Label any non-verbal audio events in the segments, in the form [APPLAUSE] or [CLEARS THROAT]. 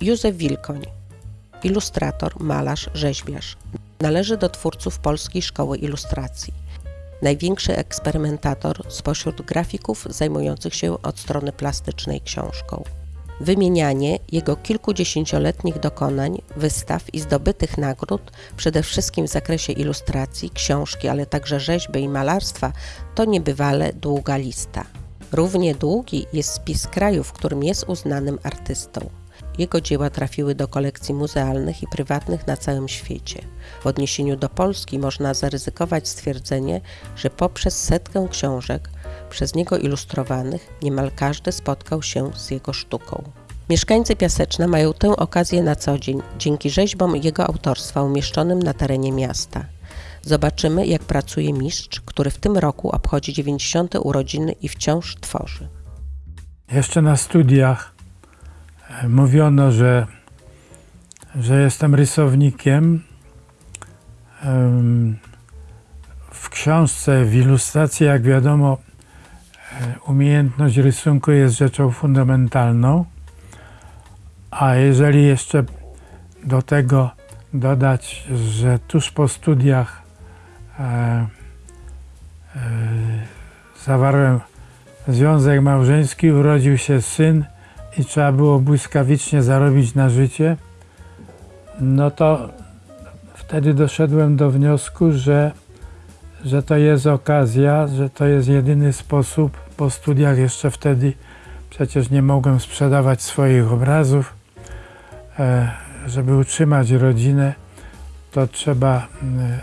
Józef Wilkoń, ilustrator, malarz, rzeźbiarz. Należy do twórców Polskiej Szkoły Ilustracji. Największy eksperymentator spośród grafików zajmujących się od strony plastycznej książką. Wymienianie jego kilkudziesięcioletnich dokonań, wystaw i zdobytych nagród, przede wszystkim w zakresie ilustracji, książki, ale także rzeźby i malarstwa, to niebywale długa lista. Równie długi jest spis krajów, w którym jest uznanym artystą. Jego dzieła trafiły do kolekcji muzealnych i prywatnych na całym świecie. W odniesieniu do Polski można zaryzykować stwierdzenie, że poprzez setkę książek przez niego ilustrowanych niemal każdy spotkał się z jego sztuką. Mieszkańcy Piaseczna mają tę okazję na co dzień dzięki rzeźbom jego autorstwa umieszczonym na terenie miasta. Zobaczymy, jak pracuje mistrz, który w tym roku obchodzi 90. urodziny i wciąż tworzy. Jeszcze na studiach mówiono, że, że jestem rysownikiem. Em, W książce, w ilustracji, jak wiadomo, e, umiejętność rysunku jest rzeczą fundamentalną. A jeżeli jeszcze do tego dodać, że tuż po studiach e, e, zawarłem związek małżeński, urodził się syn i trzeba było błyskawicznie zarobić na życie, no to wtedy doszedłem do wniosku, że, że to jest okazja, że to jest jedyny sposób. Po studiach jeszcze wtedy przecież nie mogłem sprzedawać swoich obrazów. E, żeby utrzymać rodzinę, to trzeba e,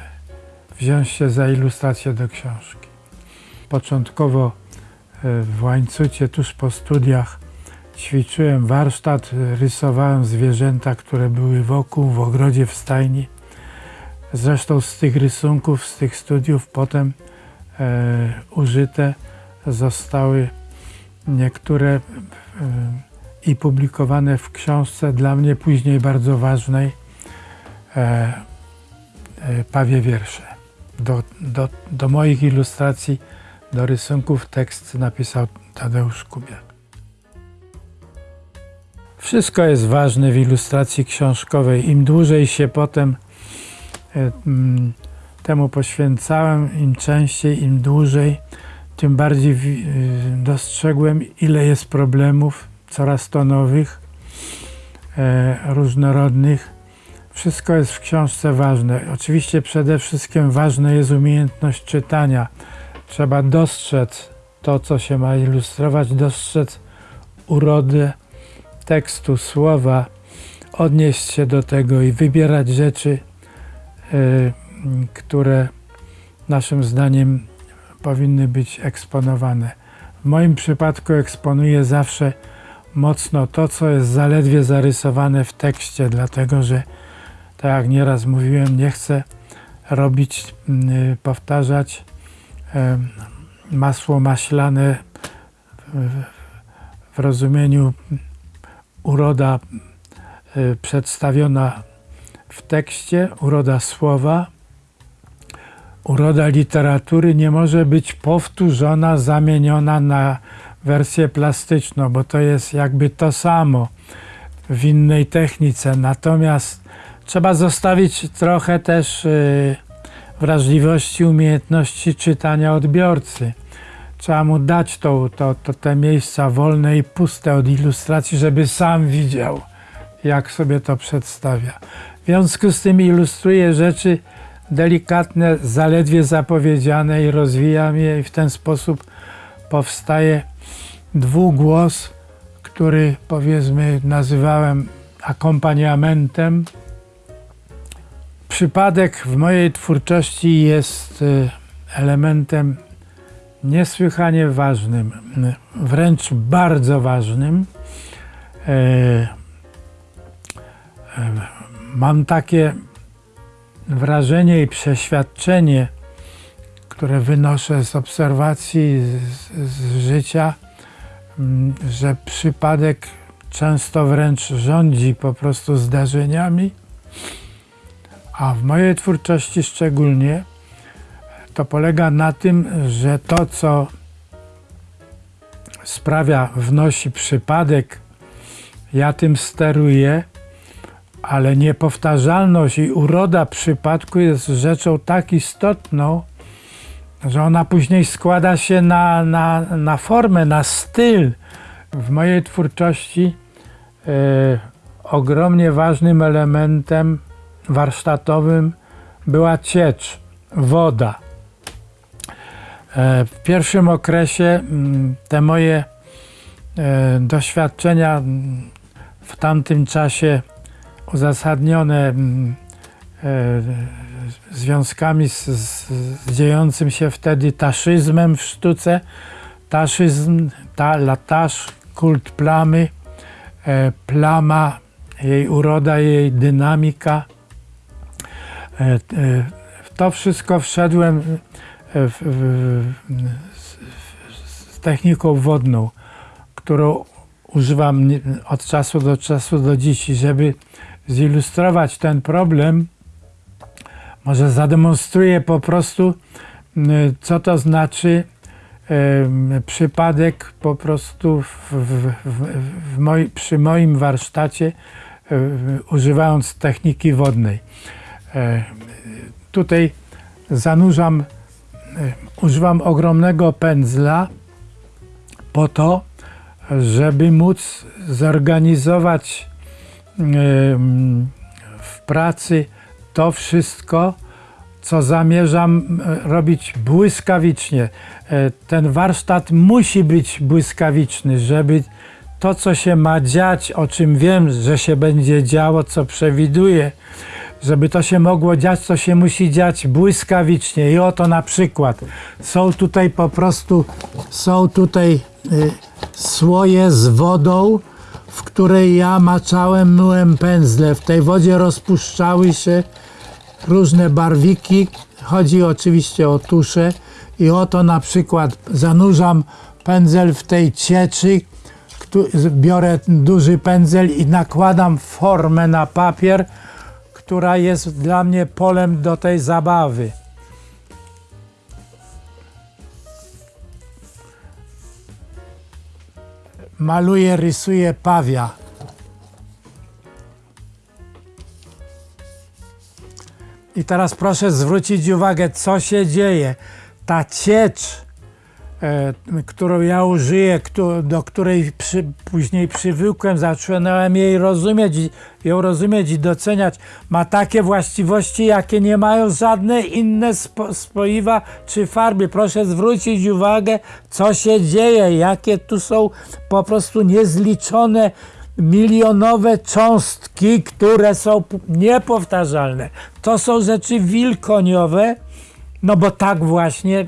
wziąć się za ilustrację do książki. Początkowo e, w Łańcucie, tuż po studiach, ćwiczyłem warsztat, rysowałem zwierzęta, które były wokół, w ogrodzie, w stajni. Zresztą z tych rysunków, z tych studiów potem e, użyte zostały niektóre e, i publikowane w książce dla mnie później bardzo ważnej e, e, Pawie Wiersze. Do, do, do moich ilustracji, do rysunków tekst napisał Tadeusz Kubiak. Wszystko jest ważne w ilustracji książkowej. Im dłużej się potem e, mm, temu poświęcałem, im częściej, im dłużej, tym bardziej y, dostrzegłem, ile jest problemów, coraz to nowych, e, różnorodnych. Wszystko jest w książce ważne. Oczywiście przede wszystkim ważna jest umiejętność czytania. Trzeba dostrzec to, co się ma ilustrować, dostrzec urodę tekstu, słowa, odnieść się do tego i wybierać rzeczy, e, które naszym zdaniem powinny być eksponowane. W moim przypadku eksponuję zawsze mocno to, co jest zaledwie zarysowane w tekście, dlatego że, tak jak nieraz mówiłem, nie chcę robić, mm, powtarzać em, masło maślane w rozumieniu uroda y, przedstawiona w tekście, uroda słowa, uroda literatury nie może być powtórzona, zamieniona na wersję plastyczną, bo to jest jakby to samo w innej technice. Natomiast trzeba zostawić trochę też y, wrażliwości, umiejętności czytania odbiorcy. Trzeba mu dać to, to, to te miejsca wolne i puste od ilustracji, żeby sam widział, jak sobie to przedstawia. W związku z tym ilustruję rzeczy delikatne, zaledwie zapowiedziane i rozwijam je i w ten sposób powstaje dwugłos, który powiedzmy nazywałem akompaniamentem. Przypadek w mojej twórczości jest y, elementem niesłychanie ważnym, wręcz bardzo ważnym. E, e, Mam takie wrażenie i przeświadczenie, które wynoszę z obserwacji, z, z życia, m, że przypadek często wręcz rządzi po prostu zdarzeniami, a w mojej twórczości szczególnie to polega na tym, że to, co sprawia, wnosi przypadek, ja tym steruję, ale niepowtarzalność i uroda przypadku jest rzeczą tak istotną, że ona później składa się na, na, na formę, na styl. W mojej twórczości e, ogromnie ważnym elementem warsztatowym była ciecz, woda. E, w pierwszym okresie mm, te moje e, doświadczenia mm, w tamtym czasie uzasadnione mm, e, związkami z, z, dziejącym się wtedy taszyzmem w sztuce. Taszyzm, ta, lataż, kult plamy, plama, jej uroda, jej dynamika. W to wszystko wszedłem w, w, z, techniką wodną, którą używam od czasu do czasu do dziś, żeby zilustrować ten problem, może zademonstruję po prostu, co to znaczy przypadek po prostu w, w, w, moi, przy moim warsztacie, e, używając techniki wodnej. E, Tutaj zanurzam, używam ogromnego pędzla po to, żeby móc zorganizować em, w pracy to wszystko, co zamierzam e, robić błyskawicznie. Ten warsztat musi być błyskawiczny, żeby to, co się ma dziać, o czym wiem, że się będzie działo, co przewiduję, żeby to się mogło dziać, to się musi dziać błyskawicznie. I oto na przykład są tutaj po prostu, są tutaj y, słoje z wodą, w której ja maczałem, myłem pędzle. W tej wodzie rozpuszczały się różne barwiki. Chodzi oczywiście o tusze. I oto na przykład zanurzam pędzel w tej cieczy, biorę duży pędzel i nakładam formę na papier, która jest dla mnie polem do tej zabawy. Maluję, rysuję pawia. I teraz proszę zwrócić uwagę, co się dzieje. Ta ciecz, którą ja użyję, do której przy, później przywykłem, zacząłem jej rozumieć, ją rozumieć i doceniać, ma takie właściwości, jakie nie mają żadne inne spo, spoiwa czy farby. Proszę zwrócić uwagę, co się dzieje, jakie tu są po prostu niezliczone milionowe cząstki, które są niepowtarzalne. To są rzeczy wilkoniowe, no bo tak właśnie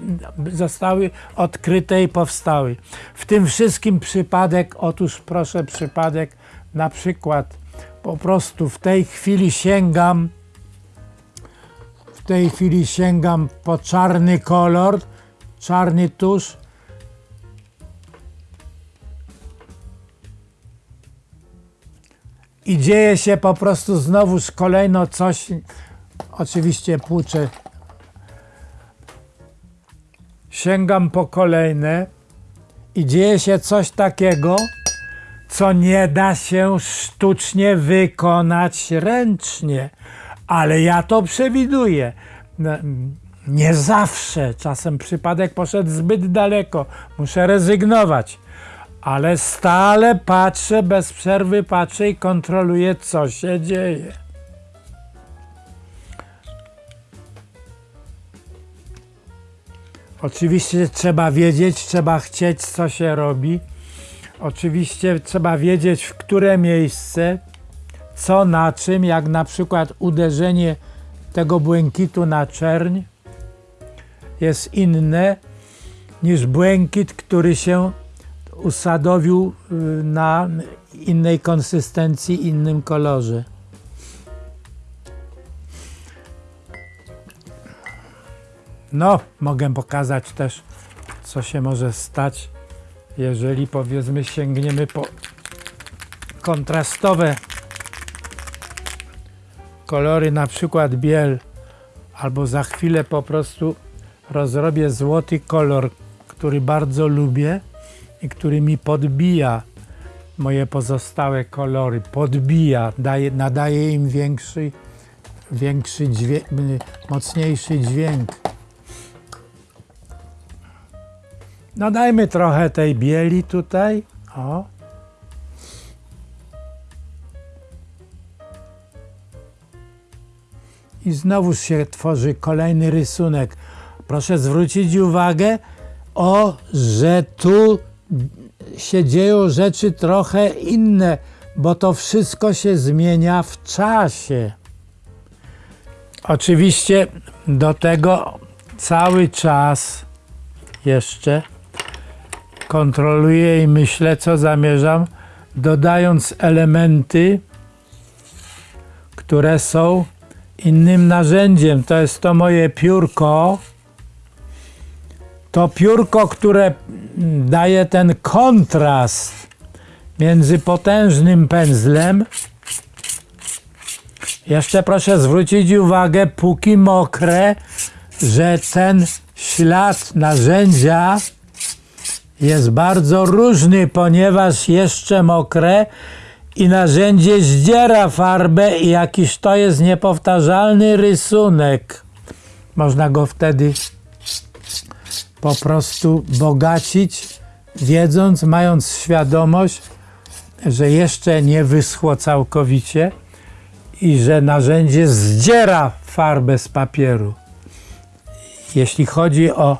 zostały odkryte i powstały. W tym wszystkim przypadek, otóż proszę przypadek, na przykład po prostu w tej chwili sięgam, w tej chwili sięgam po czarny kolor, czarny tusz, i dzieje się po prostu znowuż kolejno coś, oczywiście płuczę sięgam po kolejne i dzieje się coś takiego, co nie da się sztucznie wykonać ręcznie. Ale ja to przewiduję. No, Nie zawsze. Czasem przypadek poszedł zbyt daleko. Muszę rezygnować. Ale stale patrzę, bez przerwy patrzę i kontroluję, co się dzieje. Oczywiście trzeba wiedzieć, trzeba chcieć, co się robi. Oczywiście trzeba wiedzieć, w które miejsce, co na czym, jak na przykład uderzenie tego błękitu na czerń jest inne niż błękit, który się usadowił y, na innej konsystencji, innym kolorze. No, mogę pokazać też, co się może stać, jeżeli powiedzmy sięgniemy po kontrastowe kolory, na przykład biel, albo za chwilę po prostu rozrobię złoty kolor, który bardzo lubię i który mi podbija moje pozostałe kolory, podbija, daje, nadaje im większy, większy dźwięk, mocniejszy dźwięk. No dajmy trochę tej bieli tutaj. O. I znowuż się tworzy kolejny rysunek. Proszę zwrócić uwagę, o, że tu się dzieją rzeczy trochę inne, bo to wszystko się zmienia w czasie. Oczywiście do tego cały czas jeszcze kontroluję i myślę, co zamierzam, dodając elementy, które są innym narzędziem. To jest to moje piórko. To piórko, które daje ten kontrast między potężnym pędzlem. Jeszcze proszę zwrócić uwagę, póki mokre, że ten ślad narzędzia jest bardzo różny, ponieważ jeszcze mokre i narzędzie zdziera farbę i jakiś to jest niepowtarzalny rysunek. Można go wtedy po prostu bogacić, wiedząc, mając świadomość, że jeszcze nie wyschło całkowicie i że narzędzie zdziera farbę z papieru. Jeśli chodzi o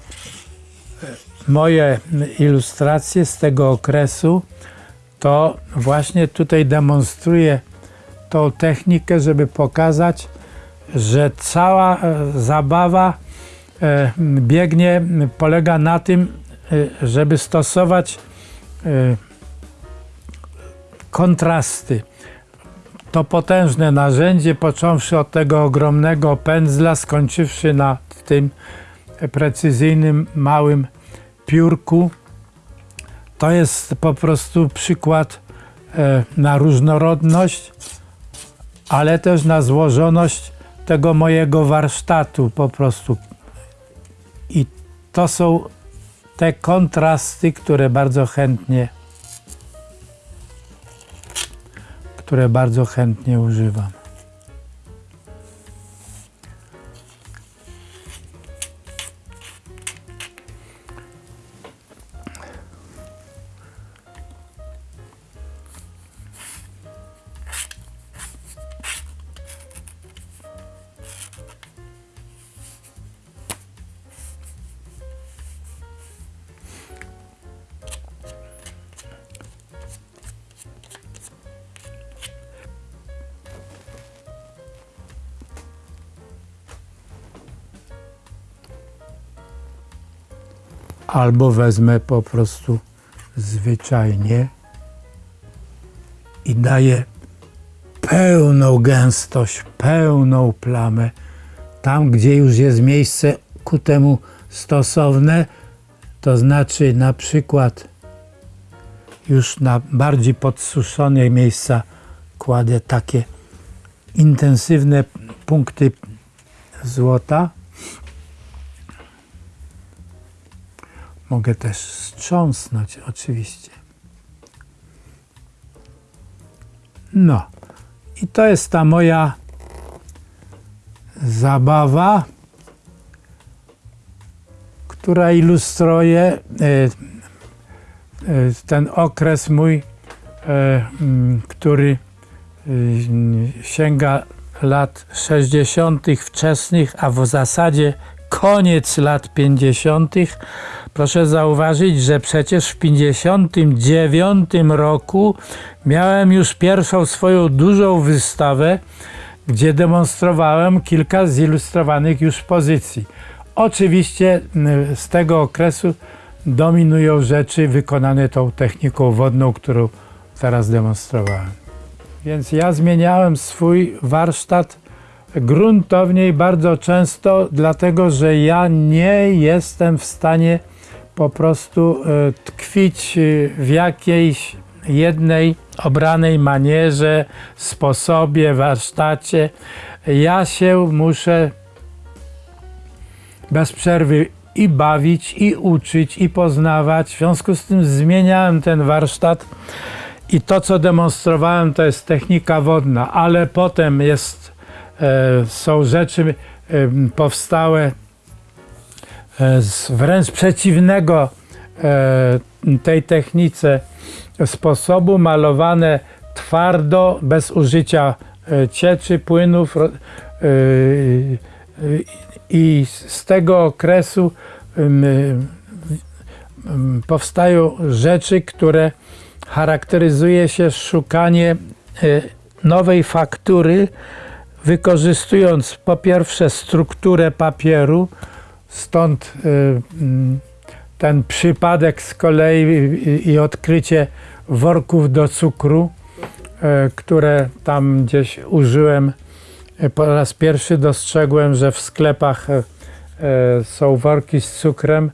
moje ilustracje z tego okresu, to właśnie tutaj demonstruję tą technikę, żeby pokazać, że cała e, zabawa e, biegnie, polega na tym, e, żeby stosować kontrasty. To potężne narzędzie, począwszy od tego ogromnego pędzla, skończywszy na tym precyzyjnym, małym piórku, to jest po prostu przykład e, na różnorodność, ale też na złożoność tego mojego warsztatu po prostu. I to są te kontrasty, które bardzo chętnie które bardzo chętnie używam. Albo wezmę po prostu zwyczajnie i daję pełną gęstość, pełną plamę. Tam, gdzie już jest miejsce ku temu stosowne, to znaczy na przykład już na bardziej podsuszone miejsca kładę takie intensywne punkty złota, Mogę też strząsnąć, oczywiście. No, i to jest ta moja zabawa, która ilustruje e, e, ten okres mój, e, który sięga lat 60. wczesnych, a w zasadzie koniec lat 50. Proszę zauważyć, że przecież w 59 roku miałem już pierwszą swoją dużą wystawę, gdzie demonstrowałem kilka zilustrowanych już pozycji. Oczywiście z tego okresu dominują rzeczy wykonane tą techniką wodną, którą teraz demonstrowałem. Więc ja zmieniałem swój warsztat gruntownie i bardzo często, dlatego że ja nie jestem w stanie po prostu e, tkwić e, w jakiejś jednej obranej manierze, sposobie, warsztacie. Ja się muszę bez przerwy i bawić, i uczyć, i poznawać. W związku z tym zmieniałem ten warsztat I to, co demonstrowałem, to jest technika wodna, ale potem jest, są rzeczy e, powstałe e, z wręcz przeciwnego e, tej technice sposobu, malowane twardo, bez użycia e, cieczy, płynów. e, e, I z tego okresu powstają rzeczy, które charakteryzuje się szukanie e, nowej faktury, wykorzystując po pierwsze strukturę papieru, stąd e, mm, ten przypadek z kolei i- odkrycie worków do cukru, e, które tam gdzieś użyłem. E, Po raz pierwszy dostrzegłem, że w sklepach są worki z cukrem,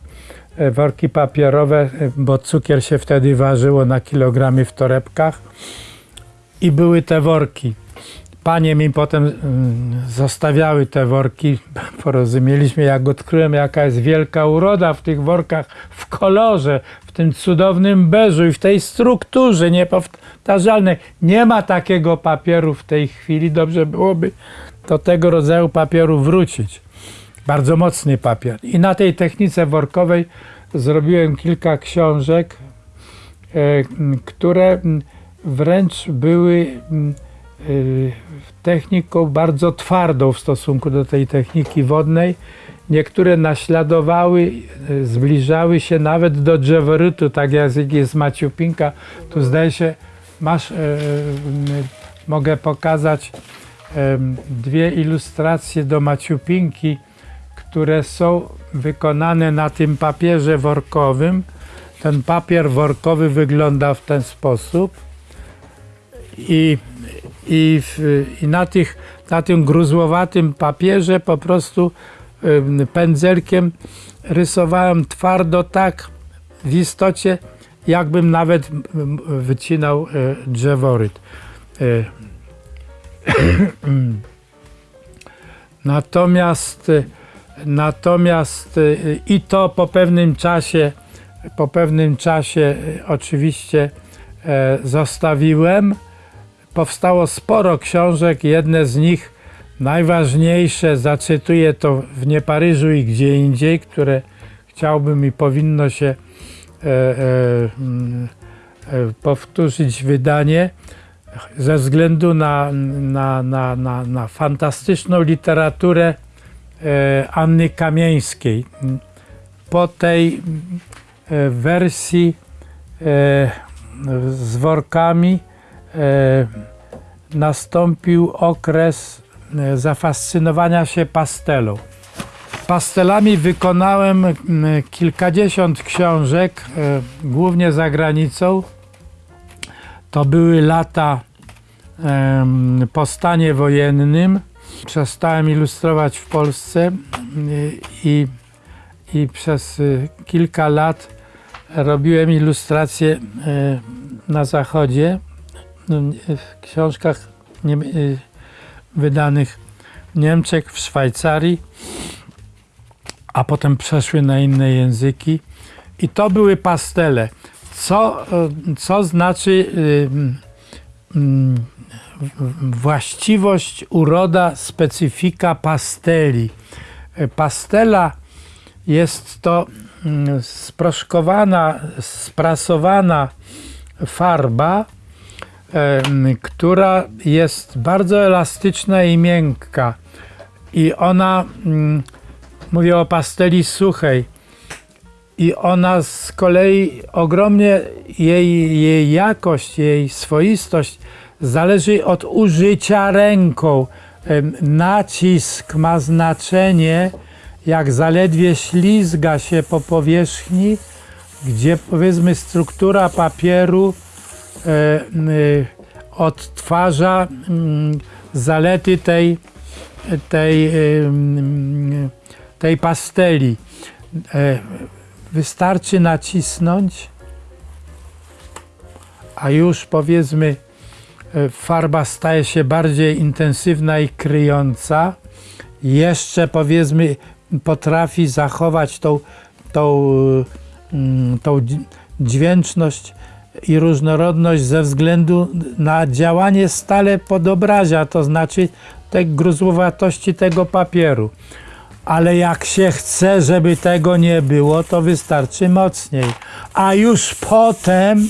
worki papierowe, bo cukier się wtedy ważyło na kilogramie w torebkach i były te worki. Panie mi potem mm, zostawiały te worki. [LAUGHS] Porozumieliśmy, jak odkryłem, jaka jest wielka uroda w tych workach, w kolorze, w tym cudownym beżu i w tej strukturze niepowtarzalnej. Nie ma takiego papieru w tej chwili. Dobrze byłoby do tego rodzaju papieru wrócić. Bardzo mocny papier. I na tej technice workowej zrobiłem kilka książek, e, które wręcz były techniką bardzo twardą w stosunku do tej techniki wodnej. Niektóre naśladowały, y, zbliżały się nawet do drzeworytu, tak jak jest Maciupinka. Tu zdaje się, masz, y, y, mogę pokazać dwie ilustracje do Maciupinki, które są wykonane na tym papierze workowym. Ten papier workowy wygląda w ten sposób i, i, w, i na, tych, na tym gruzłowatym papierze po prostu pędzelkiem rysowałem twardo tak w istocie, jakbym nawet wycinał e, drzeworyt. E, [CLEARS THROAT] Natomiast, e, natomiast i to po pewnym czasie, po pewnym czasie oczywiście zostawiłem. Powstało sporo książek, jedne z nich najważniejsze, zacytuję to w Nie Paryżu i gdzie indziej, które chciałbym i powinno się e, e, mm, e, powtórzyć wydanie ze względu na, na, na, na, na fantastyczną literaturę e, Anny Kamieńskiej. Po tej e, wersji e, z workami nastąpił okres e, zafascynowania się pastelą. Pastelami wykonałem kilkadziesiąt książek, e, głównie za granicą. To były lata po stanie wojennym. Przestałem ilustrować w Polsce i, i przez kilka lat robiłem ilustracje na zachodzie, w książkach y, wydanych w Niemczech, w Szwajcarii, a potem przeszły na inne języki. I to były pastele. Co, y, co znaczy y, mm, właściwość, uroda, specyfika pasteli? Pastela jest to mm, sproszkowana, sprasowana farba, która jest bardzo elastyczna i miękka. I ona, mm, mówię o pasteli suchej, i ona z kolei ogromnie jej, jej jakość, jej swoistość zależy od użycia ręką. Nacisk ma znaczenie, jak zaledwie ślizga się po powierzchni, gdzie powiedzmy struktura papieru odtwarza mm, zalety tej, tej, em, tej pasteli. E, Wystarczy nacisnąć, a już powiedzmy e, farba staje się bardziej intensywna i kryjąca. Jeszcze powiedzmy potrafi zachować tą, tą, mm, tą dź- dźwięczność i różnorodność ze względu na działanie stale podobrazia, to znaczy te gruzłowatości tego papieru. Ale jak się chce, żeby tego nie było, to wystarczy mocniej. A już potem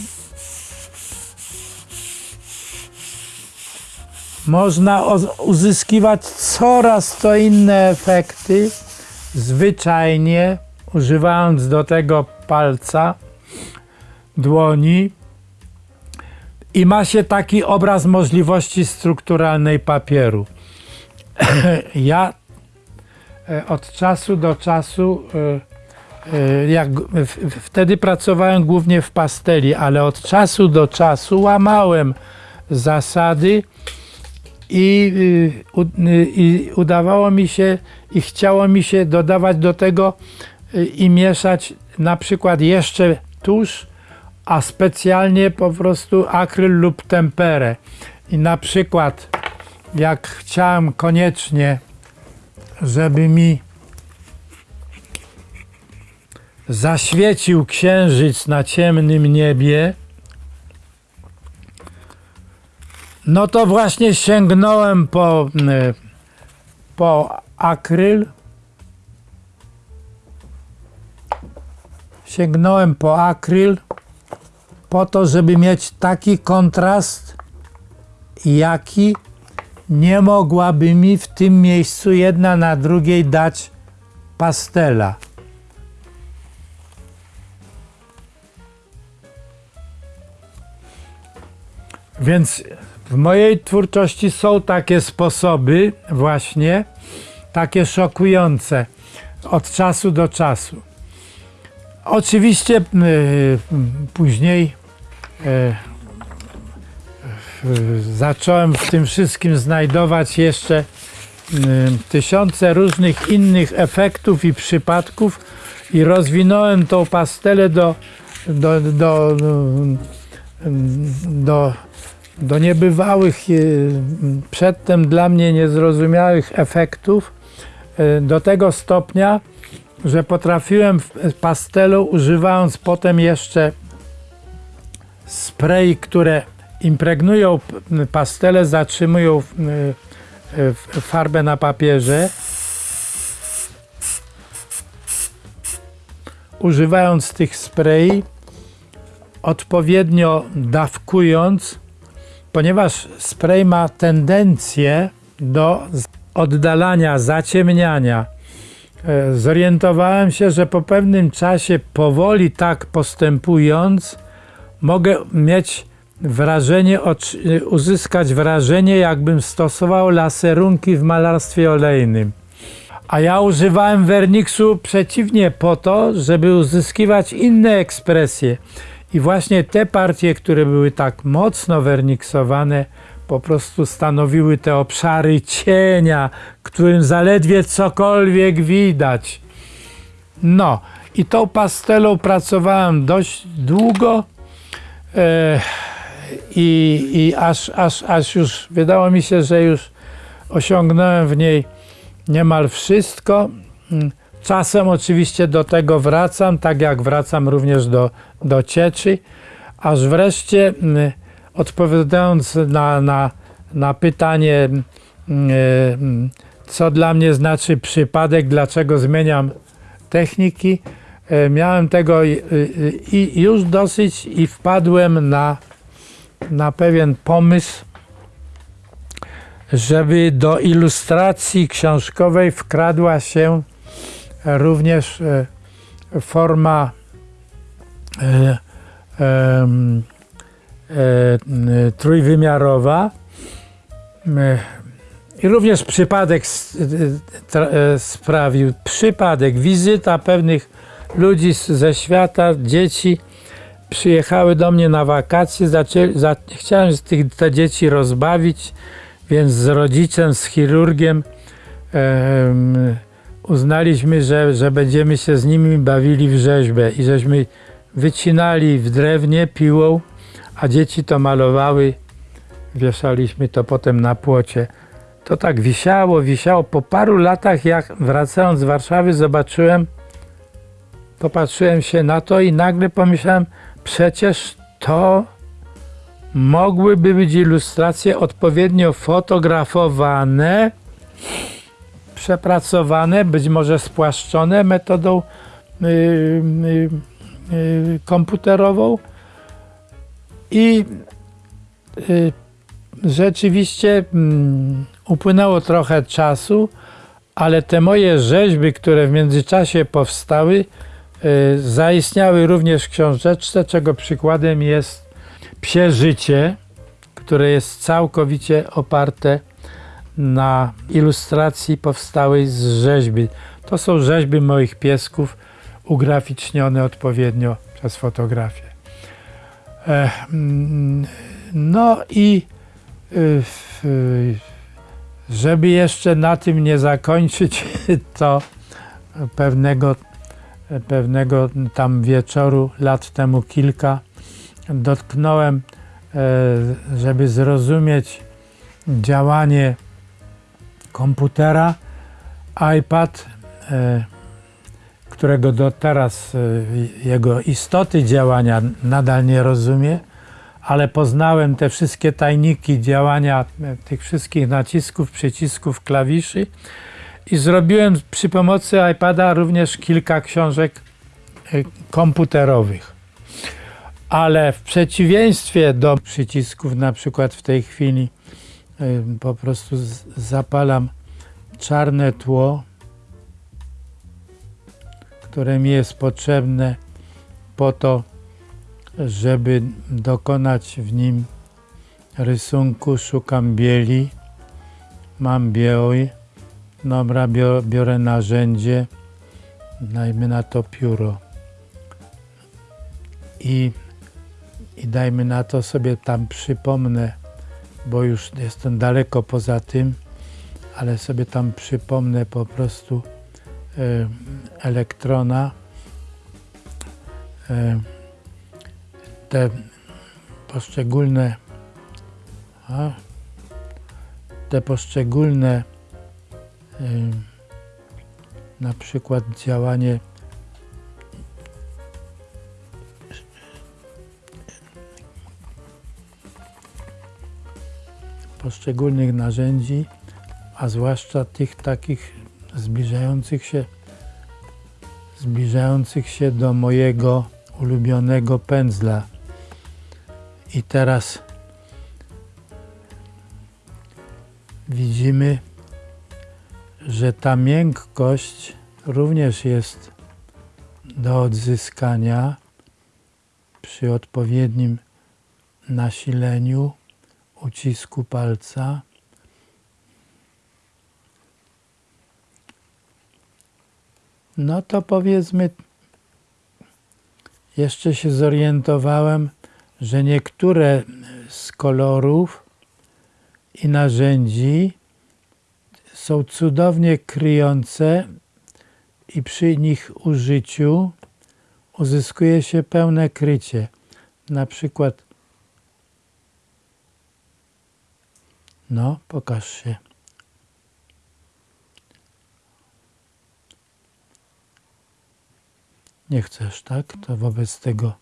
można uzyskiwać coraz to inne efekty, zwyczajnie używając do tego palca, dłoni i ma się taki obraz możliwości strukturalnej papieru. [CLEARS THROAT] ja e, od czasu do czasu, e, e, jak wtedy pracowałem głównie w pasteli, ale od czasu do czasu łamałem zasady i, y, y, i udawało mi się i chciało mi się dodawać do tego y, i mieszać na przykład jeszcze tusz, a specjalnie po prostu akryl lub temperę. I na przykład jak chciałem koniecznie, żeby mi zaświecił księżyc na ciemnym niebie, no to właśnie sięgnąłem po, y, po akryl. Sięgnąłem po akryl po to, żeby mieć taki kontrast, jaki nie mogłaby mi w tym miejscu jedna na drugiej dać pastela. Więc w mojej twórczości są takie sposoby, właśnie takie szokujące od czasu do czasu. Oczywiście y, później zacząłem w tym wszystkim znajdować jeszcze y, tysiące różnych innych efektów i przypadków i rozwinąłem tą pastelę do, do, do, do, do niebywałych, przedtem dla mnie niezrozumiałych efektów do tego stopnia, że potrafiłem w pastelu, używając potem jeszcze spray, które impregnują pastele, zatrzymują y, y, farbę na papierze. Używając tych spray, odpowiednio dawkując, ponieważ spray ma tendencję do oddalania, zaciemniania. E, Zorientowałem się, że po pewnym czasie, powoli tak postępując, mogę mieć wrażenie, uzyskać wrażenie, jakbym stosował laserunki w malarstwie olejnym. A ja używałem werniksu przeciwnie po to, żeby uzyskiwać inne ekspresje. I właśnie te partie, które były tak mocno werniksowane, po prostu stanowiły te obszary cienia, którym zaledwie cokolwiek widać. No, i tą pastelą pracowałem dość długo i, i aż, aż, aż już wydało mi się, że już osiągnąłem w niej niemal wszystko. Mm, Czasem oczywiście do tego wracam, tak jak wracam również do, do cieczy, aż wreszcie mm, odpowiadając na, na, na pytanie, mm, mm, co dla mnie znaczy przypadek, dlaczego zmieniam techniki, e, miałem tego i, i, i już dosyć i wpadłem na, na pewien pomysł, żeby do ilustracji książkowej wkradła się również e, forma e, e, trójwymiarowa. E, I również przypadek e, e, sprawił, przypadek, wizyta pewnych ludzi ze świata, dzieci przyjechały do mnie na wakacje, zaczęli, za, chciałem tych, te dzieci rozbawić, więc z rodzicem, z chirurgiem em, uznaliśmy, że, że będziemy się z nimi bawili w rzeźbę i żeśmy wycinali w drewnie piłą, a dzieci to malowały, wieszaliśmy to potem na płocie. To tak wisiało, wisiało. Po paru latach, jak wracając z Warszawy, zobaczyłem, popatrzyłem się na to i nagle pomyślałem, przecież to mogłyby być ilustracje odpowiednio fotografowane, przepracowane, być może spłaszczone metodą y, y, y, komputerową. I y, rzeczywiście mm, upłynęło trochę czasu, ale te moje rzeźby, które w międzyczasie powstały, zaistniały również w książeczce, czego przykładem jest Psie Życie, które jest całkowicie oparte na ilustracji powstałej z rzeźby. To są rzeźby moich piesków, ugraficznione odpowiednio przez fotografię. E, mm, No i y, y, żeby jeszcze na tym nie zakończyć, [LAUGHS] to pewnego, pewnego tam wieczoru, lat temu kilka, dotknąłem, e, żeby zrozumieć działanie komputera, iPad, e, którego do teraz e, jego istoty działania nadal nie rozumie, ale poznałem te wszystkie tajniki działania tych wszystkich nacisków, przycisków, klawiszy i zrobiłem przy pomocy iPada również kilka książek e, komputerowych. Ale w przeciwieństwie do przycisków, na przykład w tej chwili y, po prostu zapalam czarne tło, które mi jest potrzebne po to, żeby dokonać w nim rysunku. Szukam bieli, mam biały, dobra, biorę, narzędzie, dajmy na to pióro. I i dajmy na to sobie tam przypomnę, bo już jestem daleko poza tym, ale sobie tam przypomnę po prostu e, elektrona, e, te poszczególne a, te poszczególne na przykład działanie poszczególnych narzędzi, a zwłaszcza tych takich zbliżających się, zbliżających się do mojego ulubionego pędzla. I teraz widzimy, że ta miękkość również jest do odzyskania przy odpowiednim nasileniu ucisku palca. No to powiedzmy, jeszcze się zorientowałem, że niektóre z kolorów i narzędzi są cudownie kryjące i przy nich użyciu uzyskuje się pełne krycie. Na przykład No, pokaż się. Nie chcesz, tak? To wobec tego,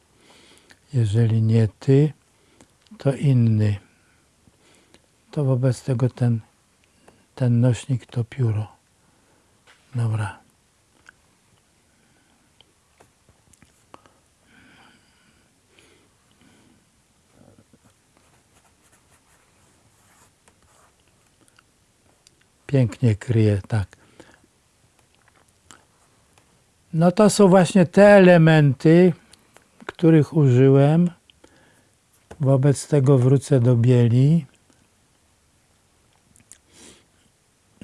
jeżeli nie ty, to inny. To wobec tego ten, ten nośnik to pióro. Dobra. Pięknie kryje, tak. No to są właśnie te elementy, których użyłem. Wobec tego wrócę do bieli.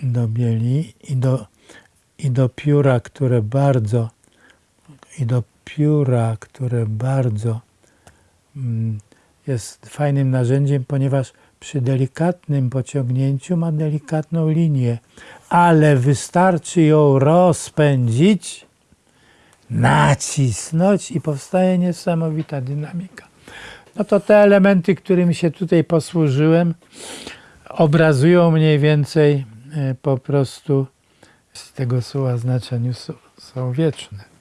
Do bieli i do, i do pióra, które bardzo i do pióra, które bardzo mm, jest fajnym narzędziem, ponieważ przy delikatnym pociągnięciu ma delikatną linię, ale wystarczy ją rozpędzić, nacisnąć i powstaje niesamowita dynamika. No to te elementy, którymi się tutaj posłużyłem, obrazują mniej więcej po prostu z tego słowa znaczeniu są, są wieczne.